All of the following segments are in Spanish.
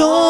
corazón.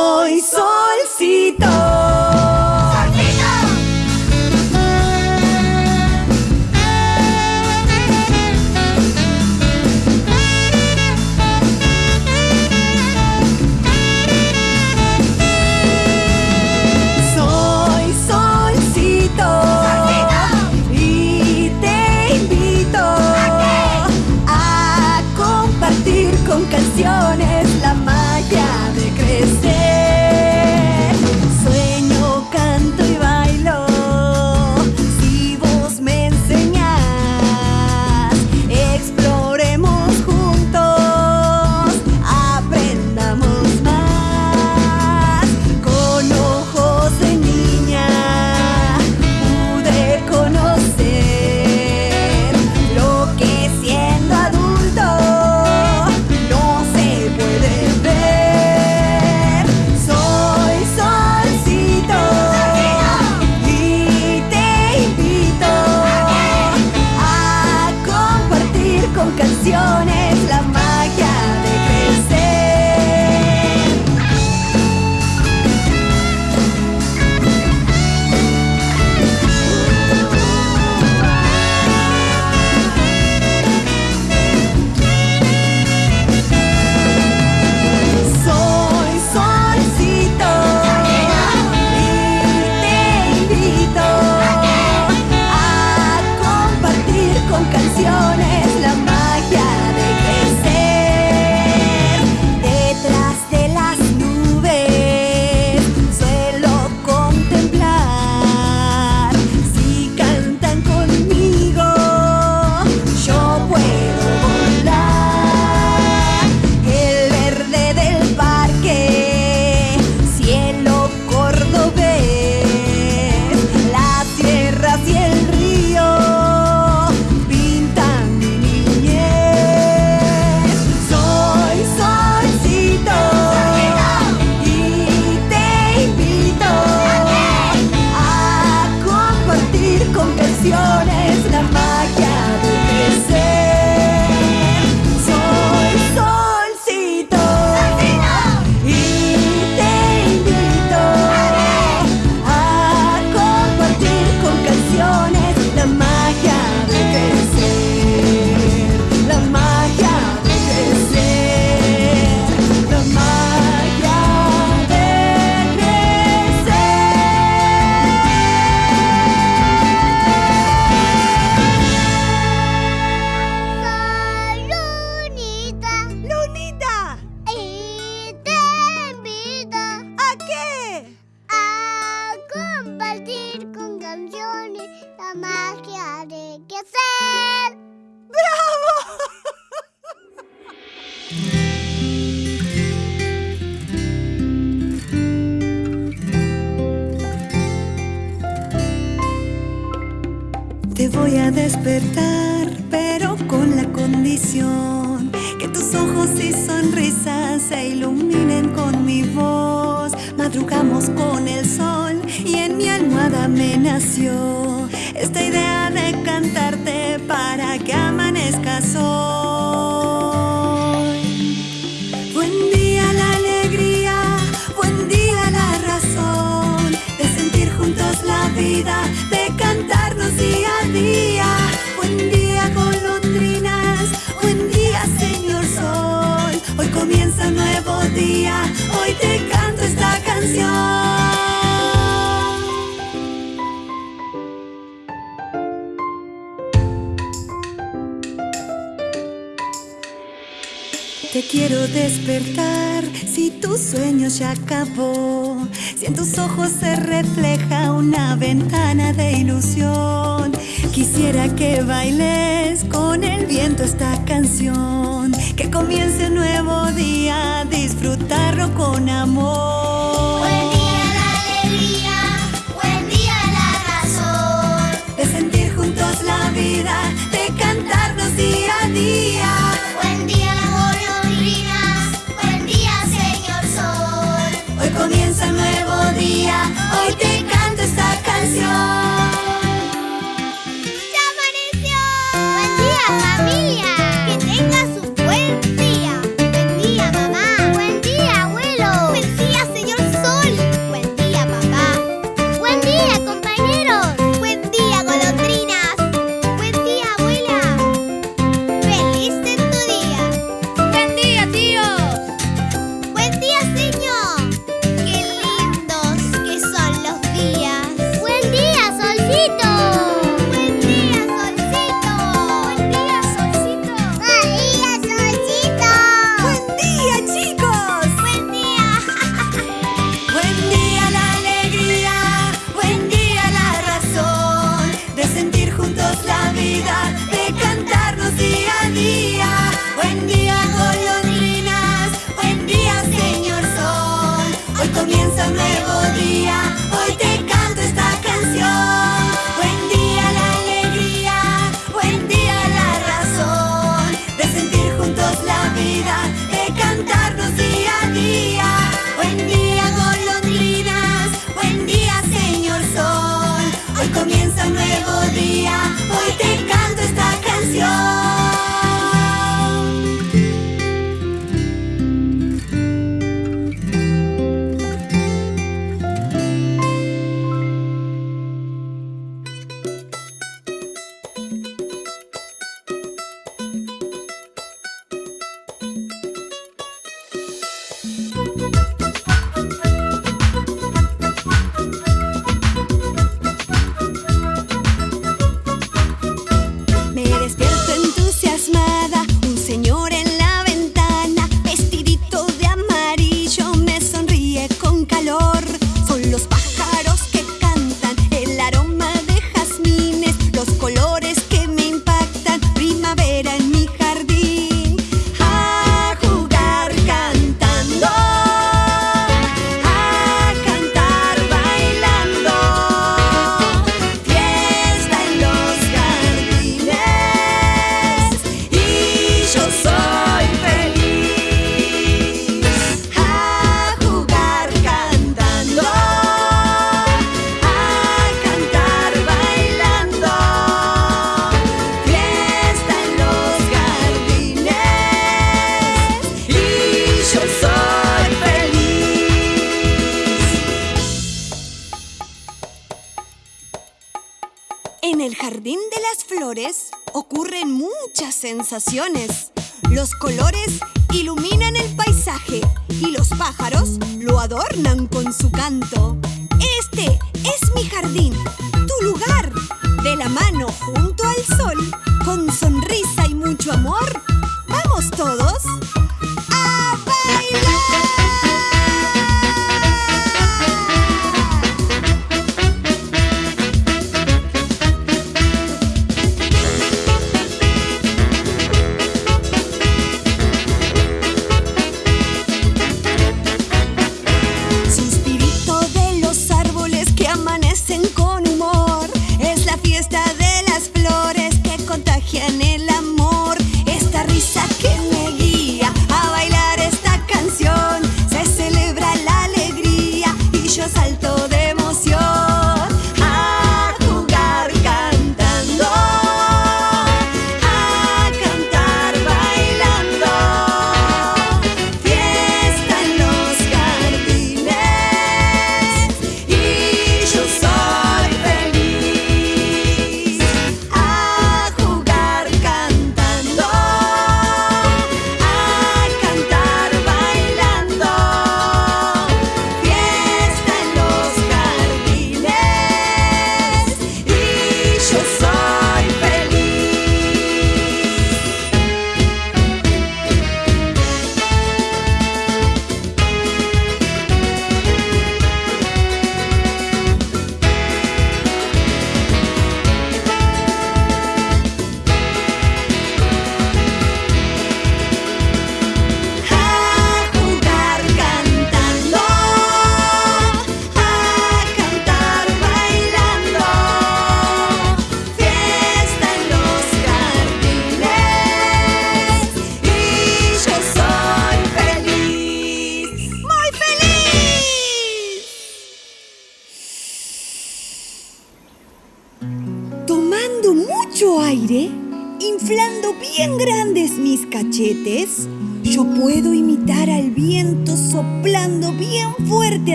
una ventana de ilusión. Quisiera que bailes con el viento esta canción. Que comience un nuevo día, disfrutarlo con amor. Buen día la alegría, buen día la razón. De sentir juntos la vida, de cantarnos día a día. Buen día golondrinas, buen día señor sol. Hoy comienza un nuevo día, hoy te muchas sensaciones. Los colores iluminan el paisaje y los pájaros lo adornan con su canto. Este es mi jardín, tu lugar, de la mano junto al sol, con sonrisa y mucho amor. ¡Vamos todos!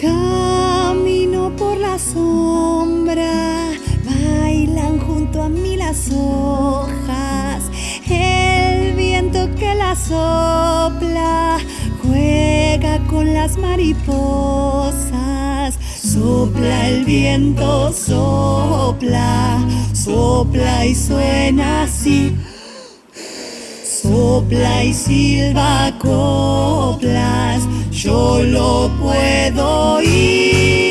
Camino por la sombra, bailan junto a mí las hojas, el viento que la sopla juega con las mariposas. Sopla el viento, sopla, sopla y suena así. Sopla y silba coplas, yo lo puedo oír.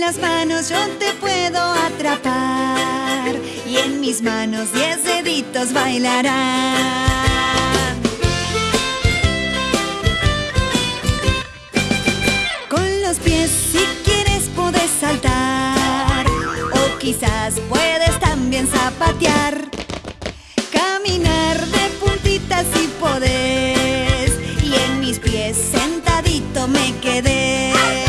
Las manos yo te puedo atrapar. Y en mis manos diez deditos bailarán. Con los pies si quieres puedes saltar. O quizás puedes también zapatear. Caminar de puntitas si podés. Y en mis pies sentadito me quedé.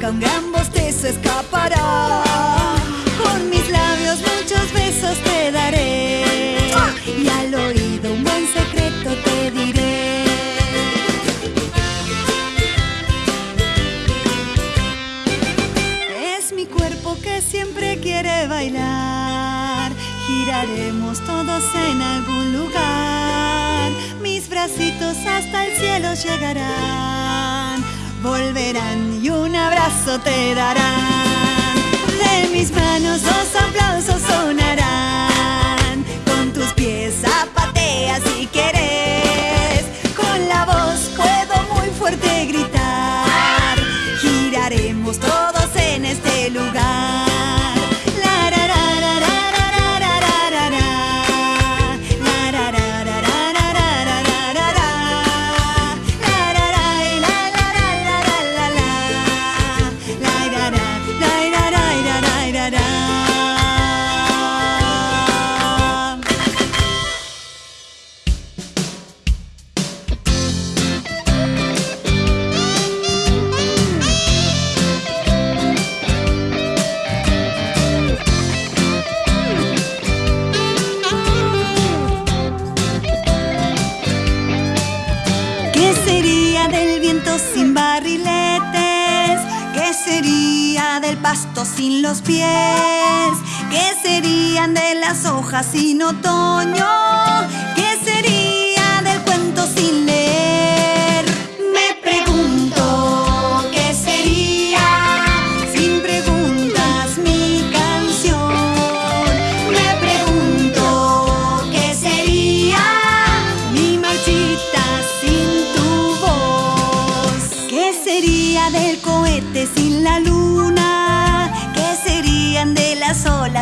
Boca un gran bostezo escapará. Con mis labios muchos besos te daré. Y al oído un buen secreto te diré. Es mi cuerpo que siempre quiere bailar. Giraremos todos en algún lugar. Mis bracitos hasta el cielo llegarán. Volverán y un abrazo te darán. De mis manos dos aplausos sonarán.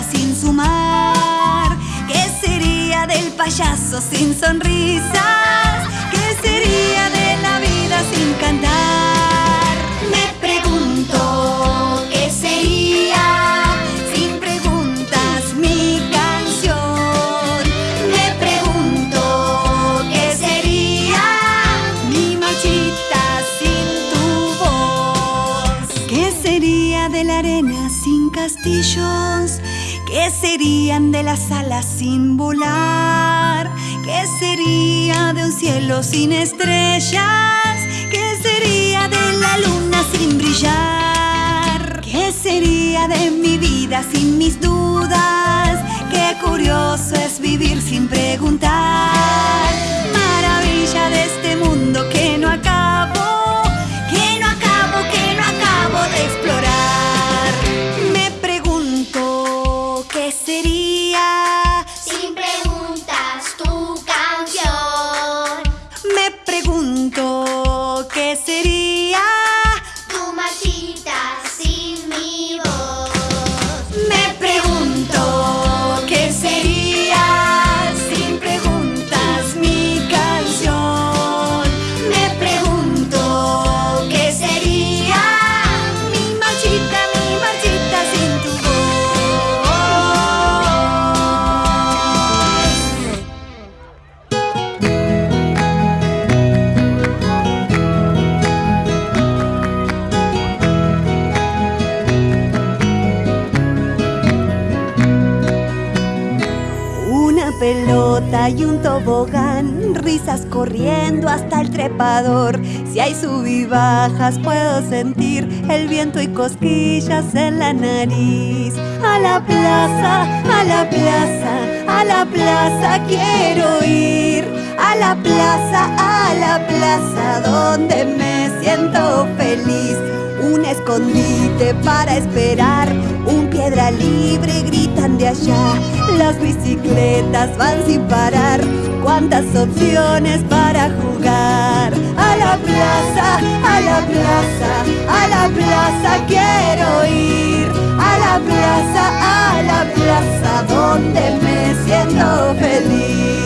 Sin su mar? ¿Qué sería del payaso sin sonrisas? ¿Qué sería de de las alas sin volar? ¿Qué sería de un cielo sin estrellas? ¿Qué sería de la luna sin brillar? ¿Qué sería de mi vida sin mis dudas? Qué curioso es vivir sin preguntar. Maravilla de corriendo hasta el trepador. Si hay sub y bajas puedo sentir el viento y cosquillas en la nariz. A la plaza, a la plaza, a la plaza quiero ir. A la plaza, a la plaza donde me siento feliz. Un escondite para esperar, un piedra libre gritan de allá. Las bicicletas van sin parar, cuántas opciones para jugar. A la plaza, a la plaza, a la plaza quiero ir. A la plaza, a la plaza donde me siento feliz.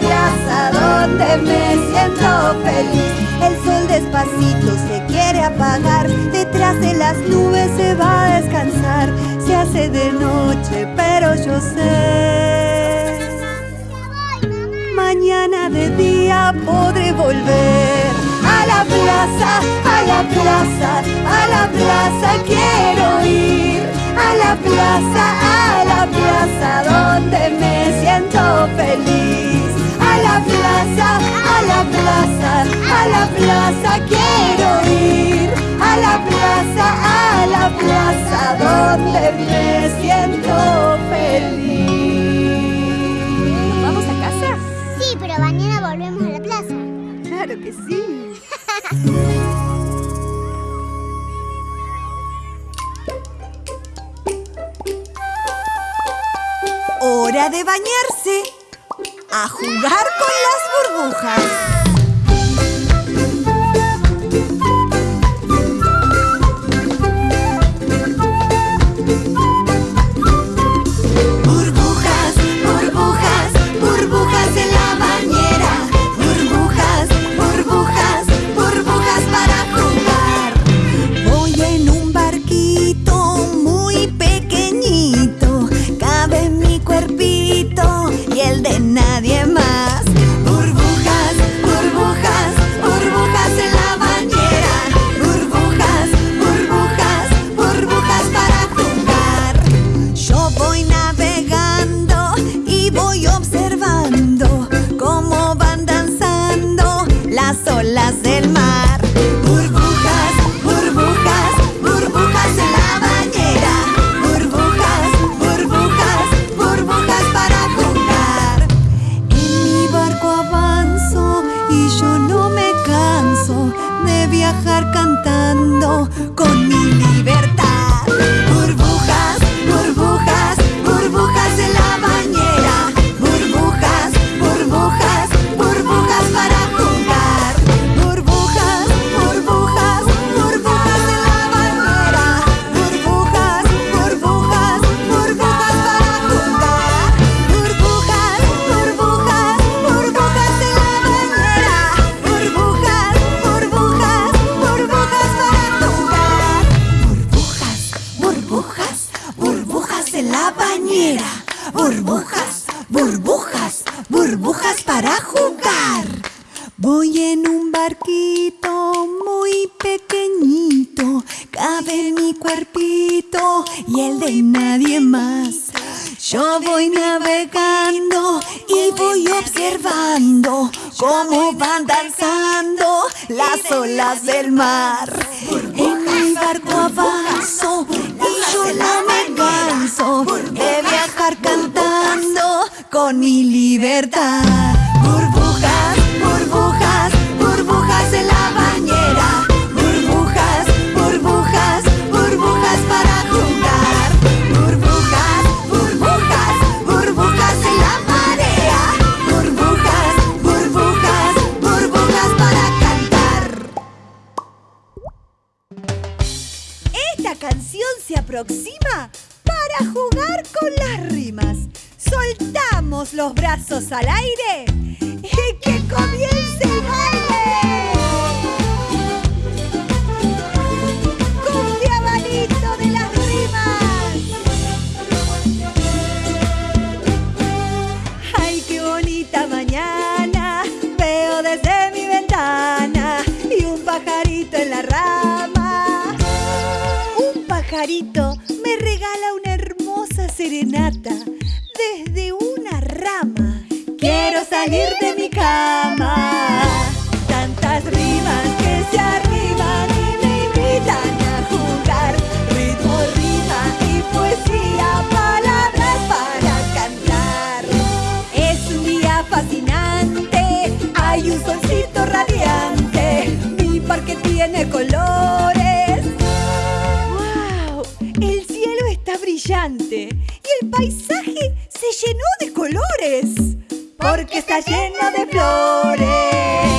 Plaza donde me siento feliz. El sol despacito se quiere apagar, detrás de las nubes se va a descansar. Se hace de noche, pero yo sé. Mañana de día podré volver a la plaza, a la plaza, a la plaza quiero ir. A la plaza, a la plaza donde me siento feliz. A la plaza, a la plaza, a la plaza quiero ir. A la plaza, a la plaza donde me siento feliz. ¿Vamos a casa? Sí, pero mañana volvemos a la plaza. Claro que sí. Hora de bañarse. A jugar con las burbujas. La bañera. Burbujas, burbujas, burbujas para jugar. Voy en un barquito muy pequeñito, cabe mi cuerpito y el de nadie más. Yo voy navegando y voy observando cómo van danzando las olas del mar. En mi barco avanzo y yo me canso de viajar cantando con mi libertad. Burbujas, burbujas, burbujas en la bañera. Burbujas, burbujas, burbujas para jugar. Burbujas, burbujas, burbujas en la marea. Burbujas, burbujas, burbujas para cantar. Esta canción se aproxima para jugar con las rimas. Soltamos los brazos al aire y que comience el baile. Cumbia de las rimas. Ay, qué bonita mañana veo desde mi ventana y un pajarito en la rama. Un pajarito serenata desde una rama. Quiero salir de mi cama. Tantas rimas que se arriban y me invitan a jugar. Ritmo, rima y poesía, palabras para cantar. Es un día fascinante, hay un solcito radiante. Mi parque tiene color. El paisaje se llenó de colores. Porque está lleno de flores.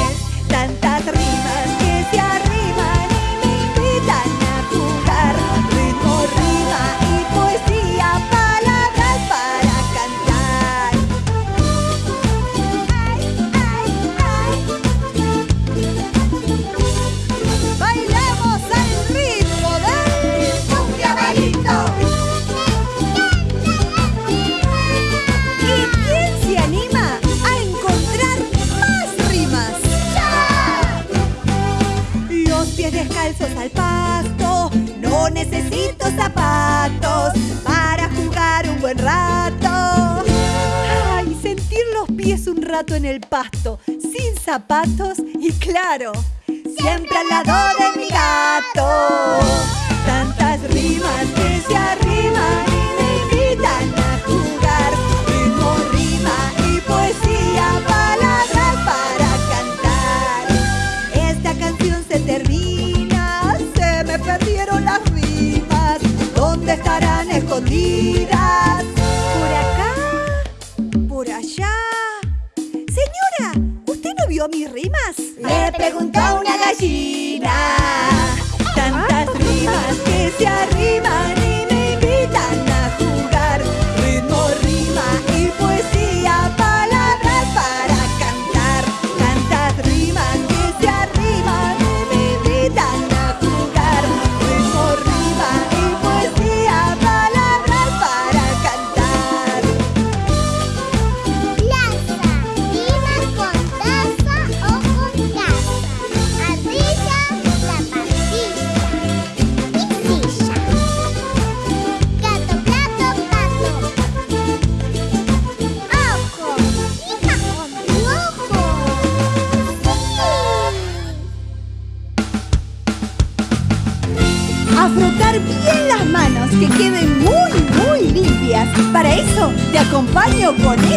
pies un rato en el pasto, sin zapatos y claro, siempre al lado de mi gato. Tantas rimas que se arriman y me invitan a jugar, ritmo, rima y poesía para preguntó una gallina.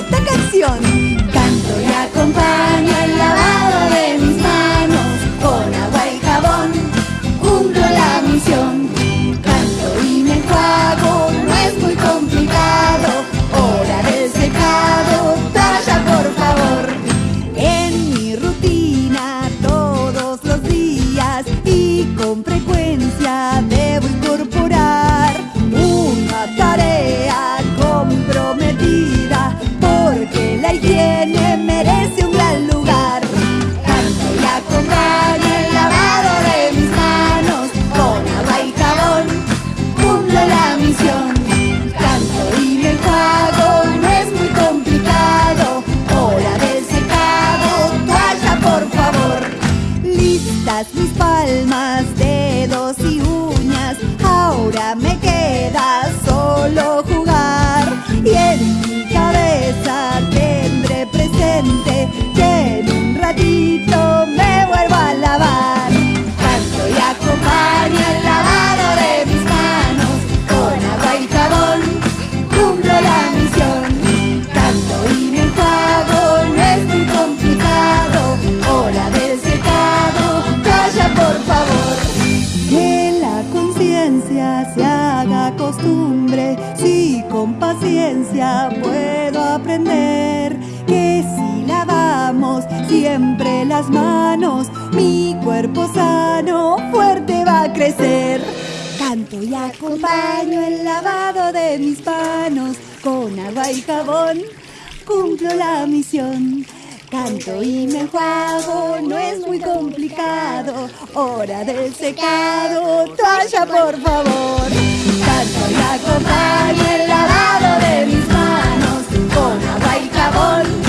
esta canción. Canto y acompaña. Si con paciencia puedo aprender que si lavamos siempre las manos, mi cuerpo sano fuerte va a crecer. Canto y acompaño el lavado de mis manos con agua y jabón. Cumplo la misión. Canto y me juego, no es muy complicado. Hora del secado, toalla por favor. Tanto la acompaña el lavado de mis manos con agua y jabón.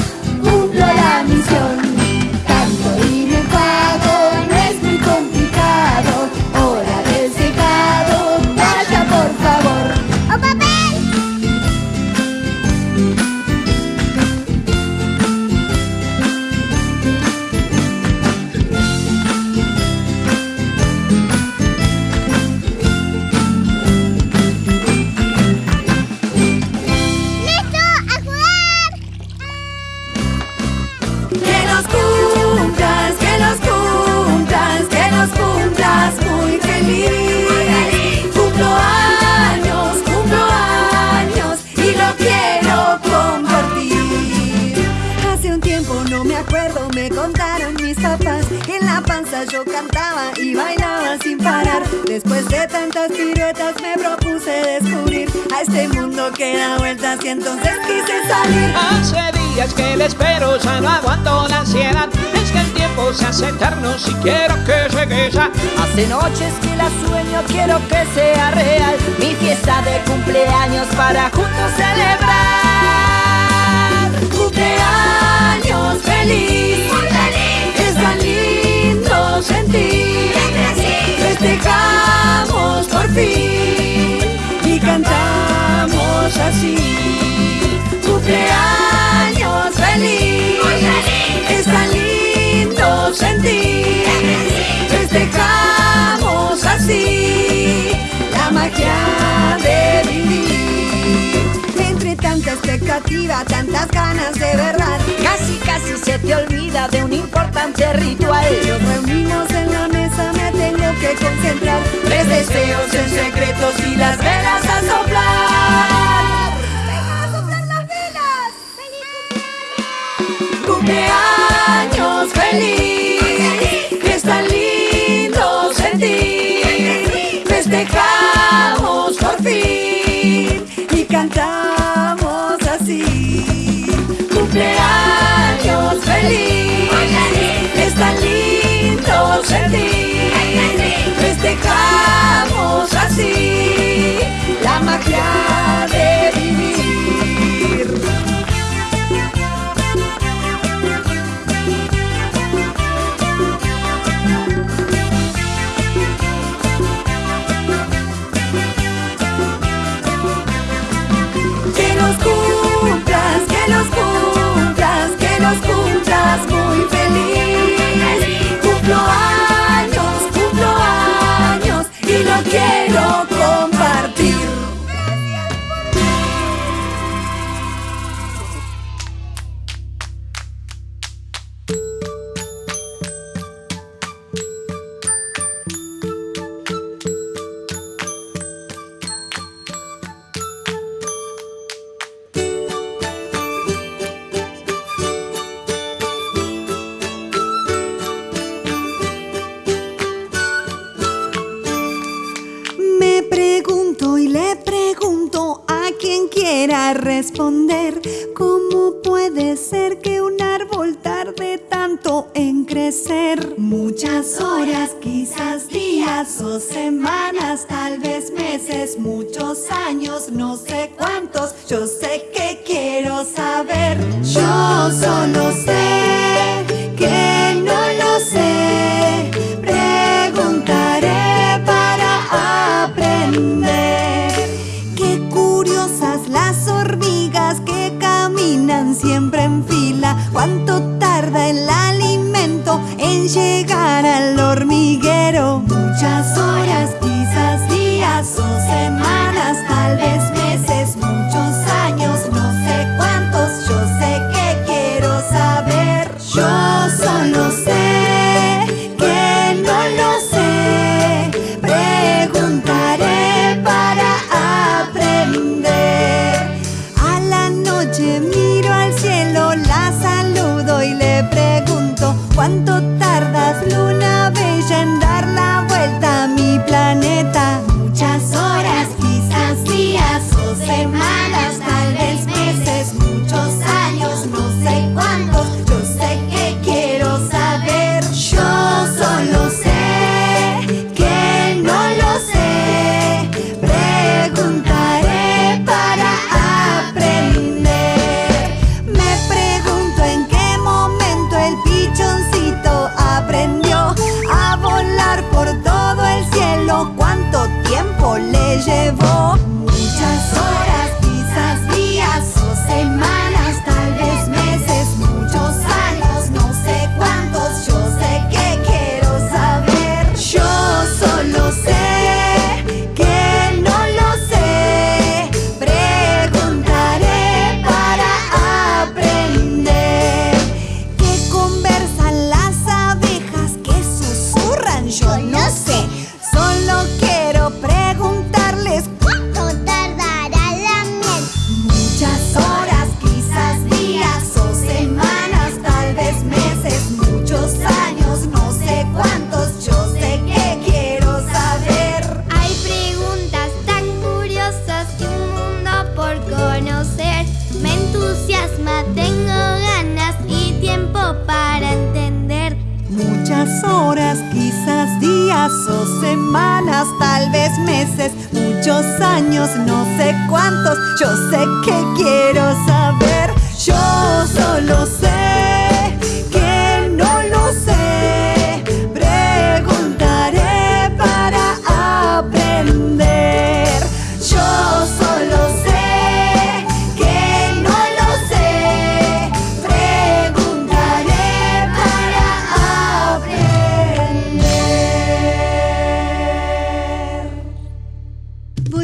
Papás en la panza yo cantaba y bailaba sin parar. Después de tantas piruetas me propuse descubrir a este mundo que da vueltas y entonces quise salir. Hace días que le espero, ya no aguanto la ansiedad. Es que el tiempo se hace eterno si quiero que llegue ya. Hace noches que la sueño, quiero que sea real. Mi fiesta de cumpleaños para juntos celebrar. Cumpleaños feliz, fin y cantamos así. Cumpleaños feliz, es tan lindo sentir. Festejamos así la magia expectativa, tantas ganas de verdad. Casi, casi se te olvida de un importante ritual. Nos reunimos en la mesa, me tengo que concentrar. Tres deseos en secretos y las velas a soplar. ¡A soplar las velas! ¡Cumpleaños feliz!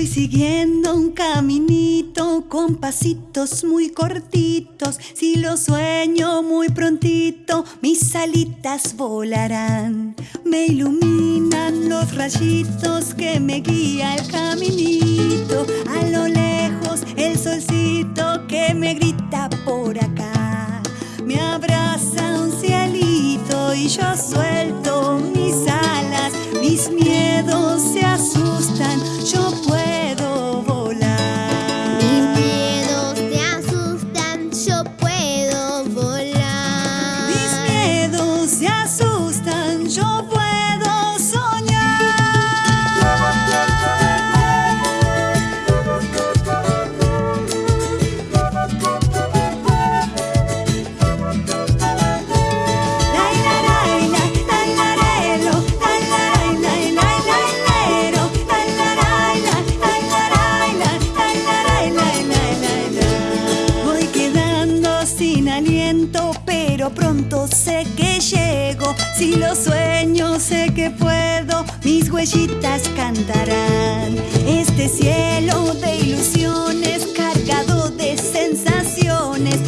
Siguiendo un caminito con pasitos muy cortitos. Si lo sueño muy prontito, mis alitas volarán. Me iluminan los rayitos que me guía el caminito. A lo lejos el solcito que me grita por acá. Me abraza un cielito y yo suelto mis alas. Mis miedos se asustan. Si lo sueño, sé que puedo, mis huellitas cantarán. Este cielo de ilusiones, cargado de sensaciones.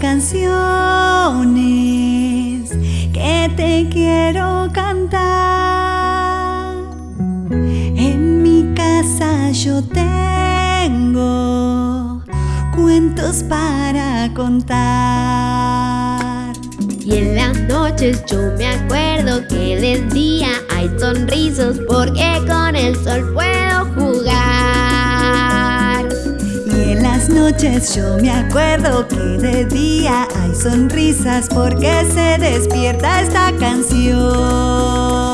canciones que te quiero cantar. En mi casa yo tengo cuentos para contar. Y en las noches yo me acuerdo que del día hay sonrisas porque con el sol puedo yo me acuerdo que de día hay sonrisas porque se despierta esta canción.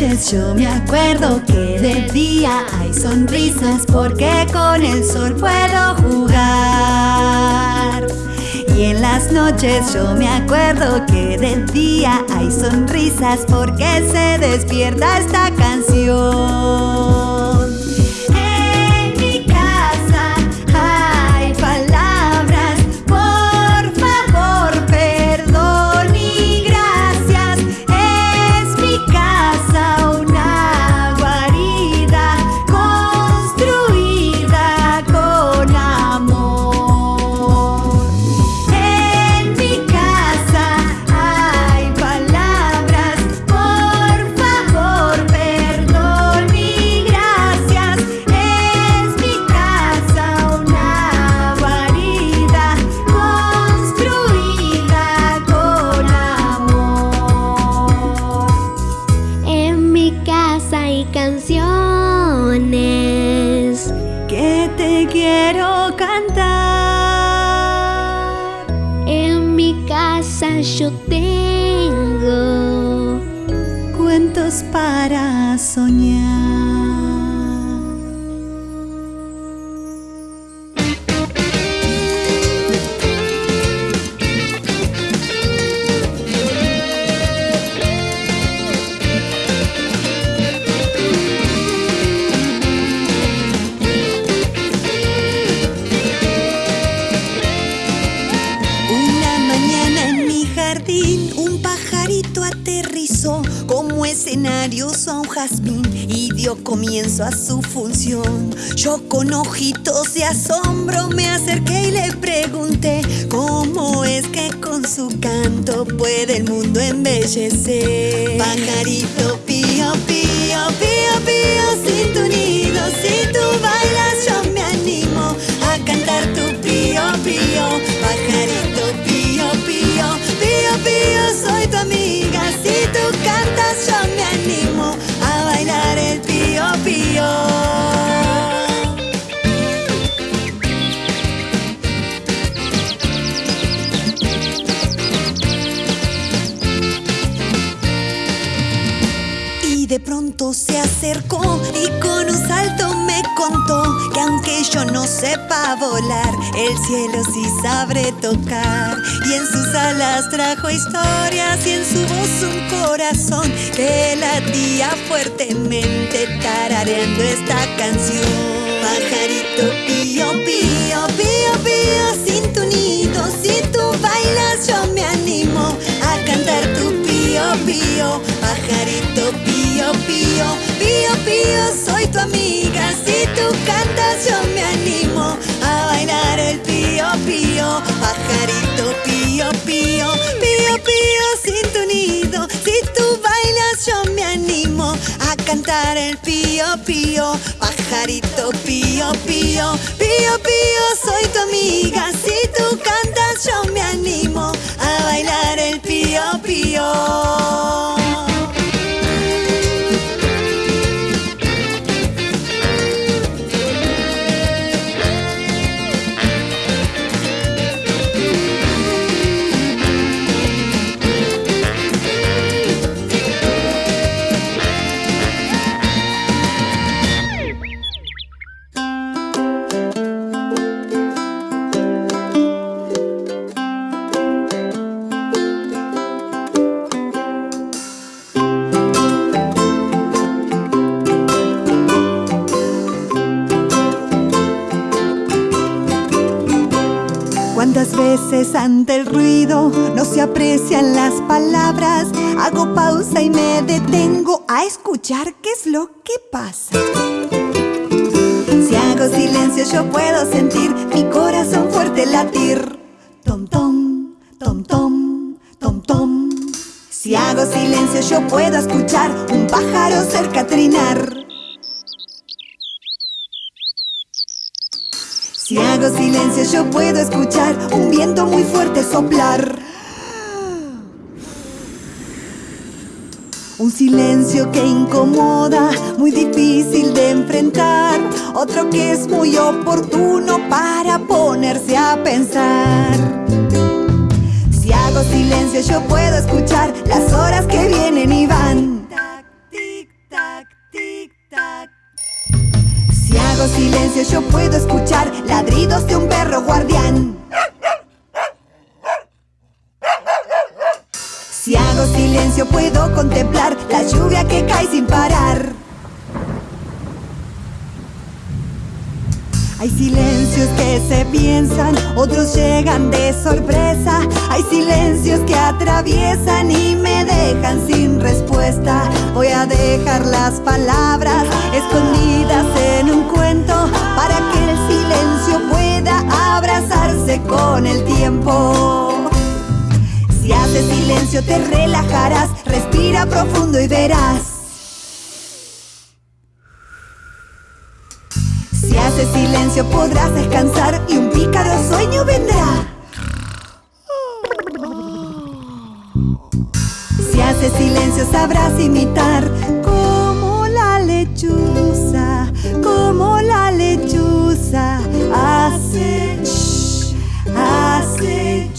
Yo me acuerdo que de día hay sonrisas porque con el sol puedo jugar. Y en las noches yo me acuerdo que de día hay sonrisas porque se despierta esta canción. Yo tengo Cuentos para soñar. A su función. Yo con ojitos de asombro me acerqué y le pregunté cómo es que con su canto puede el mundo embellecer. Pajarito se acercó y con un salto me contó que aunque yo no sepa volar, el cielo sí sabe tocar. Y en sus alas trajo historias y en su voz un corazón que latía fuertemente tarareando esta canción. Pajarito pío, pío, pío, pío, sin tu nido, si tú bailas yo me animo a cantar tu pío, pío, pajarito pío, pío, pío, pío, soy tu amiga, si tú cantas yo me animo a bailar el pío, pío, pajarito pío, pío, pío, pío, sin tu nido, si tú bailas yo me animo a cantar el pío, pío, pajarito pío, pío, pío, pío, soy tu amiga, si tú cantas yo me animo a bailar el pío, pío. Aprecian las palabras? Hago pausa y me detengo a escuchar qué es lo que pasa. Si hago silencio yo puedo sentir mi corazón fuerte latir. Tom tom, tom tom, tom tom. Si hago silencio yo puedo escuchar un pájaro cerca trinar. Si hago silencio yo puedo escuchar un viento muy fuerte soplar. Un silencio que incomoda, muy difícil de enfrentar. Otro que es muy oportuno para ponerse a pensar. Si hago silencio yo puedo escuchar las horas que vienen y van. Tac, tic, tac, tic, tac. Si hago silencio yo puedo escuchar ladridos de un perro guardián. Silencio puedo contemplar la lluvia que cae sin parar. Hay silencios que se piensan, otros llegan de sorpresa. Hay silencios que atraviesan y me dejan sin respuesta. Voy a dejar las palabras escondidas en un cuento para que el silencio pueda abrazarse con el tiempo. Si haces silencio te relajarás, respira profundo y verás. Si haces silencio podrás descansar y un pícaro sueño vendrá. Si haces silencio sabrás imitar como la lechuza, como la lechuza hace, shh, hace.